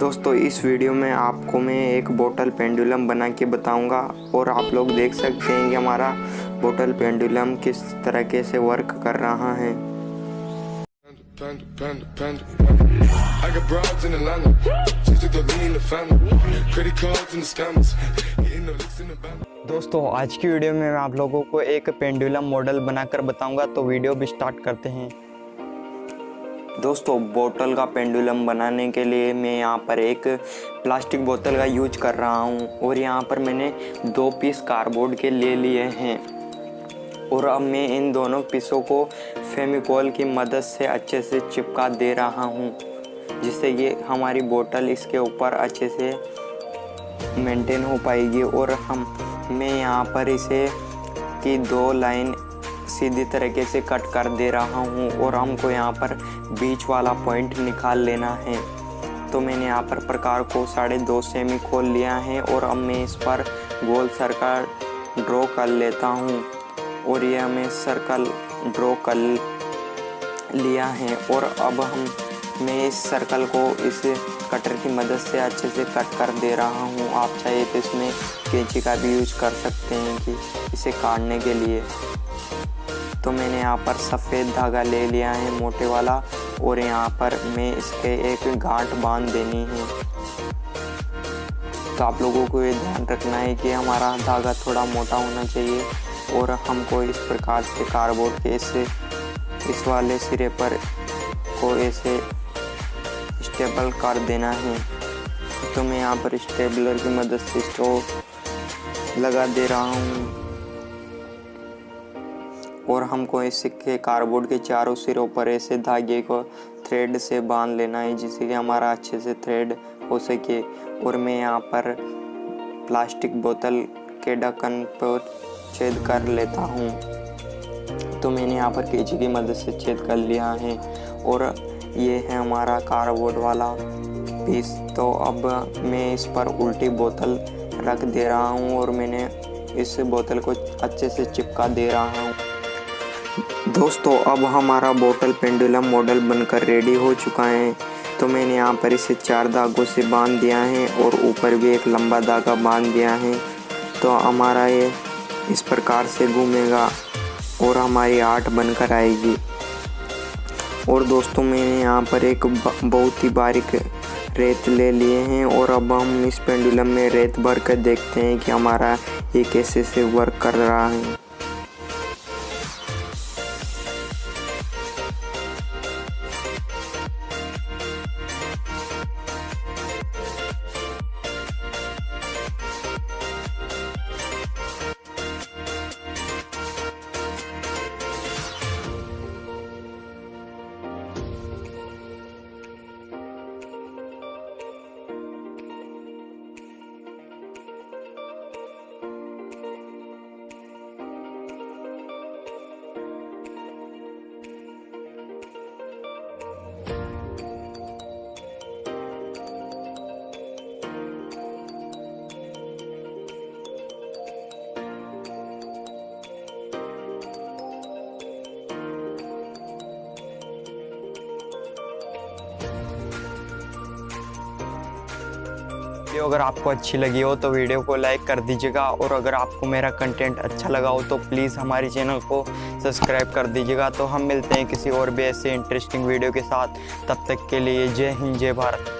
दोस्तों, इस वीडियो में आपको मैं एक बोटल पेंडुलम बना के बताऊँगा और आप लोग देख सकते हैं कि हमारा बोटल पेंडुलम किस तरीके से वर्क कर रहा है। दोस्तों, आज की वीडियो में मैं आप लोगों को एक पेंडुलम मॉडल बनाकर बताऊँगा तो वीडियो भी स्टार्ट करते हैं। दोस्तों, बोतल का पेंडुलम बनाने के लिए मैं यहाँ पर एक प्लास्टिक बोतल का यूज़ कर रहा हूँ और यहाँ पर मैंने दो पीस कार्डबोर्ड के ले लिए हैं। और अब मैं इन दोनों पीसों को फेमिकोल की मदद से अच्छे से चिपका दे रहा हूँ, जिससे ये हमारी बोतल इसके ऊपर अच्छे से मेंटेन हो पाएगी। और हम, मैं यहाँ पर इसे की दो लाइन सीधी तरीके से कट कर दे रहा हूँ और हमको यहाँ पर बीच वाला पॉइंट निकाल लेना है। तो मैंने यहाँ पर प्रकार को साढ़े दो सेमी खोल लिया है और अब मैं इस पर गोल सर्कल ड्रॉ कर लेता हूँ और यह मैं सर्कल ड्रॉ कर लिया है और अब हम, मैं इस सर्कल को इस कटर की मदद से अच्छे से कट कर दे रहा हूँ। आप चाहे तो इसमें कैंची का भी यूज़ कर सकते हैं कि इसे काटने के लिए। तो मैंने यहाँ पर सफ़ेद धागा ले लिया है, मोटे वाला, और यहाँ पर मैं इसके एक गांठ बाँध देनी है। तो आप लोगों को ये ध्यान रखना है कि हमारा धागा थोड़ा मोटा होना चाहिए, और हमको इस प्रकार से कार्डबोर्ड के इस इस वाले सिरे पर को ऐसे स्टेबल कर देना है। तो मैं यहाँ पर स्टेबलर की मदद से इसको लगा दे रहा हूँ। और हमको इसके कार्डबोर्ड के चारों सिरों पर ऐसे धागे को थ्रेड से बाँध लेना है जिससे कि हमारा अच्छे से थ्रेड हो सके। और मैं यहाँ पर प्लास्टिक बोतल के ढक्कन पर छेद कर लेता हूँ। तो मैंने यहाँ पर केजी की मदद से छेद कर लिया है। और ये है हमारा कार्डबोर्ड वाला पीस तो अब मैं इस पर उल्टी बोतल रख दे रहा हूँ और मैंने इस बोतल को अच्छे से चिपका दे रहा हूँ। दोस्तों, अब हमारा बोतल पेंडुलम मॉडल बनकर रेडी हो चुका है। तो मैंने यहाँ पर इसे चार धागों से बाँध दिया है और ऊपर भी एक लंबा धागा बाँध दिया है। तो हमारा ये इस प्रकार से घूमेगा और हमारी आर्ट बनकर आएगी। और दोस्तों, मैंने यहाँ पर एक बहुत ही बारीक रेत ले लिए हैं और अब हम इस पेंडुलम में रेत भर कर देखते हैं कि हमारा ये कैसे से वर्क कर रहा है। वीडियो अगर आपको अच्छी लगी हो तो वीडियो को लाइक कर दीजिएगा और अगर आपको मेरा कंटेंट अच्छा लगा हो तो प्लीज़ हमारे चैनल को सब्सक्राइब कर दीजिएगा। तो हम मिलते हैं किसी और भी ऐसे इंटरेस्टिंग वीडियो के साथ। तब तक के लिए जय हिंद, जय भारत।